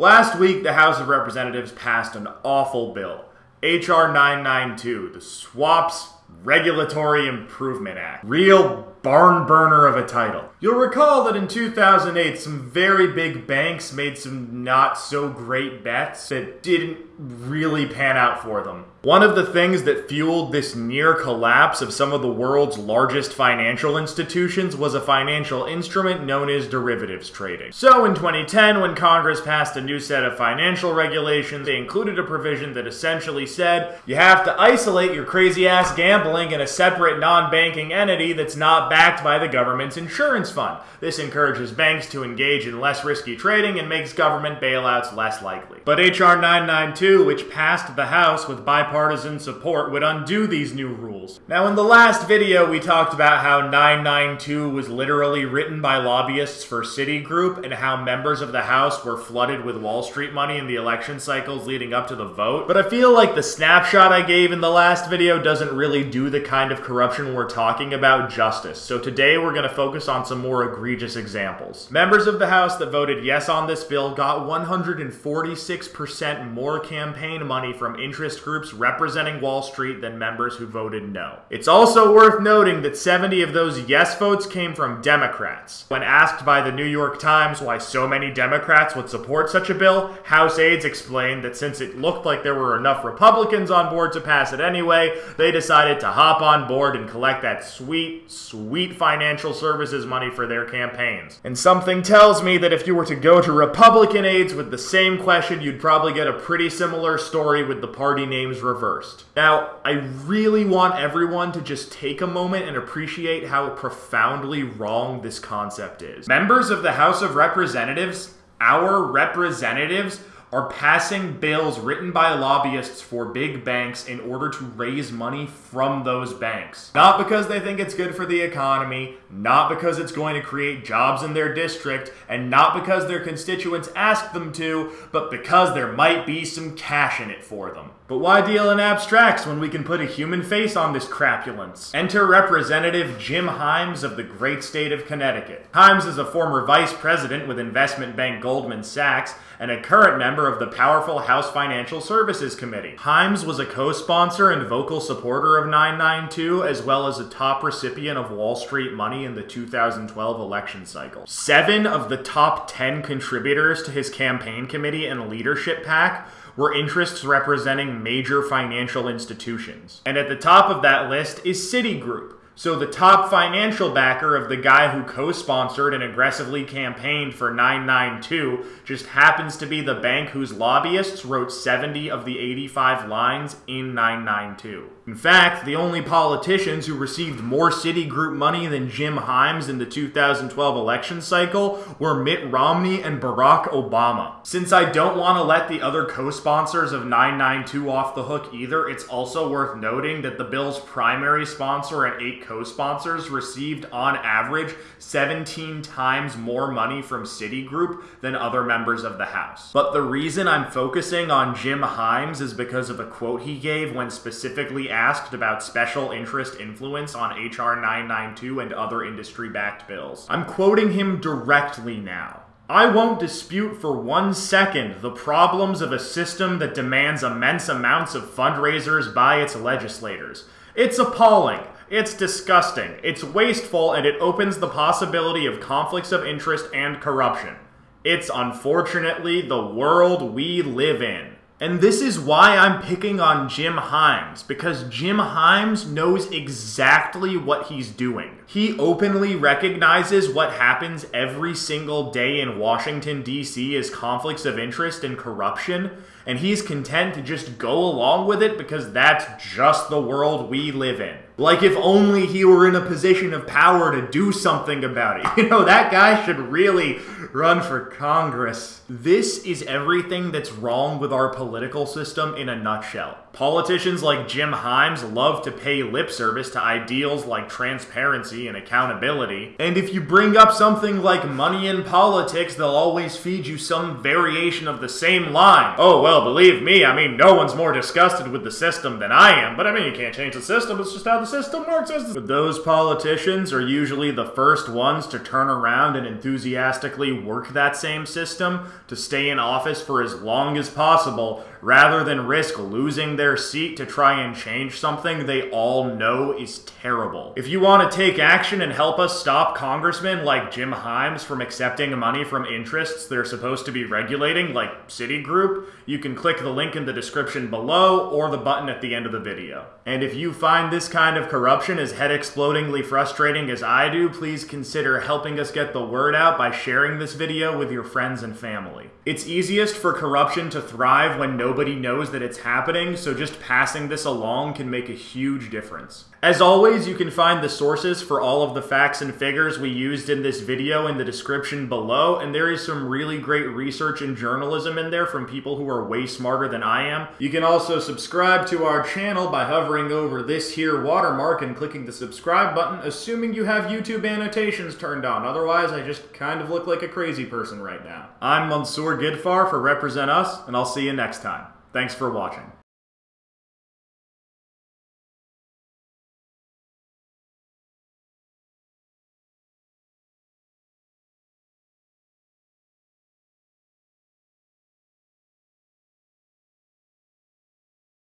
Last week, the House of Representatives passed an awful bill. H.R. 992, the Swaps Regulatory Improvement Act. Real barn burner of a title. You'll recall that in 2008, some very big banks made some not so great bets that didn't really pan out for them. One of the things that fueled this near collapse of some of the world's largest financial institutions was a financial instrument known as derivatives trading. So in 2010, when Congress passed a new set of financial regulations, they included a provision that essentially said you have to isolate your crazy ass gambling in a separate non banking entity that's not backed by the government's insurance fund. This encourages banks to engage in less risky trading and makes government bailouts less likely. But H.R. 992, which passed the House with bipartisan support, would undo these new rules. Now, in the last video, we talked about how 992 was literally written by lobbyists for Citigroup and how members of the House were flooded with Wall Street money in the election cycles leading up to the vote. But I feel like the snapshot I gave in the last video doesn't really do the kind of corruption we're talking about justice. So today we're going to focus on some more egregious examples. Members of the House that voted yes on this bill got 146% more campaign money from interest groups representing Wall Street than members who voted no. It's also worth noting that 70 of those yes votes came from Democrats. When asked by the New York Times why so many Democrats would support such a bill, House aides explained that since it looked like there were enough Republicans on board to pass it anyway, they decided to hop on board and collect that sweet, sweet financial services money for their campaigns. And something tells me that if you were to go to Republican aides with the same question, you'd probably get a pretty similar story with the party names reversed. Now, I really want everyone to just take a moment and appreciate how profoundly wrong this concept is. Members of the House of Representatives, our representatives, are passing bills written by lobbyists for big banks in order to raise money from those banks. Not because they think it's good for the economy, not because it's going to create jobs in their district, and not because their constituents ask them to, but because there might be some cash in it for them. But why deal in abstracts when we can put a human face on this crapulence? Enter Representative Jim Himes of the great state of Connecticut. Himes is a former vice president with investment bank Goldman Sachs and a current member of the powerful House Financial Services Committee. Himes was a co-sponsor and vocal supporter of 992, as well as a top recipient of Wall Street money in the 2012 election cycle. Seven of the top 10 contributors to his campaign committee and leadership PAC were interests representing major financial institutions. And at the top of that list is Citigroup, so the top financial backer of the guy who co-sponsored and aggressively campaigned for 992 just happens to be the bank whose lobbyists wrote 70 of the 85 lines in 992. In fact, the only politicians who received more Citigroup money than Jim Himes in the 2012 election cycle were Mitt Romney and Barack Obama. Since I don't want to let the other co-sponsors of 992 off the hook either, it's also worth noting that the bill's primary sponsor and eight co-sponsors received on average 17 times more money from Citigroup than other members of the House. But the reason I'm focusing on Jim Himes is because of a quote he gave when specifically asked about special interest influence on H.R. 992 and other industry backed bills. I'm quoting him directly now. I won't dispute for one second the problems of a system that demands immense amounts of fundraisers by its legislators. It's appalling. It's disgusting. It's wasteful and it opens the possibility of conflicts of interest and corruption. It's unfortunately the world we live in. And this is why I'm picking on Jim Himes, because Jim Himes knows exactly what he's doing. He openly recognizes what happens every single day in Washington, D.C. as conflicts of interest and corruption, and he's content to just go along with it because that's just the world we live in. Like if only he were in a position of power to do something about it. You know, that guy should really run for Congress. This is everything that's wrong with our political system in a nutshell. Politicians like Jim Himes love to pay lip service to ideals like transparency and accountability. And if you bring up something like money in politics, they'll always feed you some variation of the same line. Oh, well, believe me, I mean, no one's more disgusted with the system than I am, but I mean, you can't change the system, it's just how the system works. Those politicians are usually the first ones to turn around and enthusiastically work that same system to stay in office for as long as possible rather than risk losing their seat to try and change something they all know is terrible. If you want to take action and help us stop congressmen like Jim Himes from accepting money from interests they're supposed to be regulating, like Citigroup, you can click the link in the description below or the button at the end of the video. And if you find this kind of corruption as head explodingly frustrating as I do, please consider helping us get the word out by sharing this video with your friends and family. It's easiest for corruption to thrive when nobody knows that it's happening, so just passing this along can make a huge difference. As always, you can find the sources for all of the facts and figures we used in this video in the description below, and there is some really great research and journalism in there from people who are way smarter than I am. You can also subscribe to our channel by hovering over this here watermark and clicking the subscribe button, assuming you have YouTube annotations turned on. Otherwise, I just kind of look like a crazy person right now. I'm Mansoor Gidfar for Represent Us, and I'll see you next time. Thanks for watching.